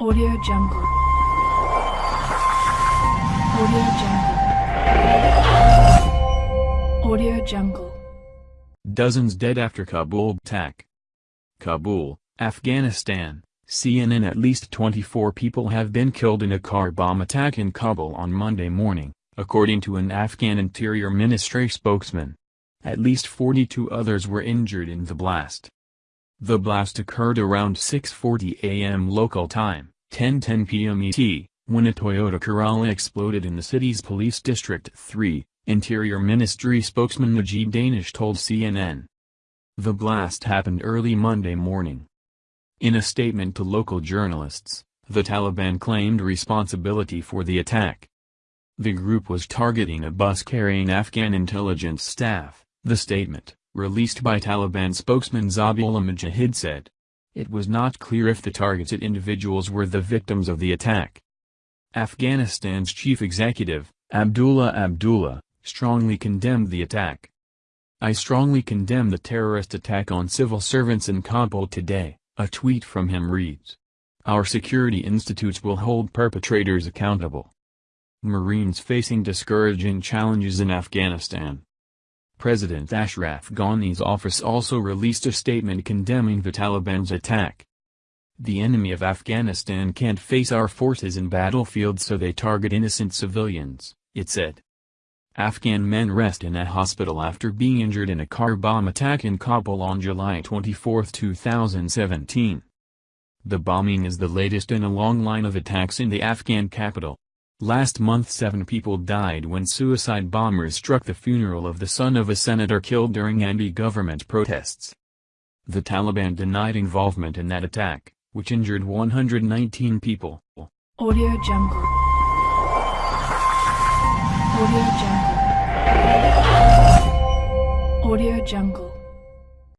Audio Jungle. Audio Jungle. Audio Jungle. Dozens dead after Kabul attack. Kabul, Afghanistan, CNN At least 24 people have been killed in a car bomb attack in Kabul on Monday morning, according to an Afghan Interior Ministry spokesman. At least 42 others were injured in the blast. The blast occurred around 6.40 am local time, 10.10 p.m. ET, when a Toyota Corolla exploded in the city's police district 3, Interior Ministry spokesman Najib Danish told CNN. The blast happened early Monday morning. In a statement to local journalists, the Taliban claimed responsibility for the attack. The group was targeting a bus carrying Afghan intelligence staff, the statement, released by Taliban spokesman Zabihullah Mujahid said. It was not clear if the targeted individuals were the victims of the attack. Afghanistan's chief executive, Abdullah Abdullah, strongly condemned the attack. I strongly condemn the terrorist attack on civil servants in Kabul today, a tweet from him reads. Our security institutes will hold perpetrators accountable. Marines facing discouraging challenges in Afghanistan. President Ashraf Ghani's office also released a statement condemning the Taliban's attack. The enemy of Afghanistan can't face our forces in battlefields so they target innocent civilians, it said. Afghan men rest in a hospital after being injured in a car bomb attack in Kabul on July 24, 2017. The bombing is the latest in a long line of attacks in the Afghan capital. Last month seven people died when suicide bombers struck the funeral of the son of a senator killed during anti-government protests. The Taliban denied involvement in that attack, which injured 119 people. Audio Jungle. Audio Jungle. Audio Jungle.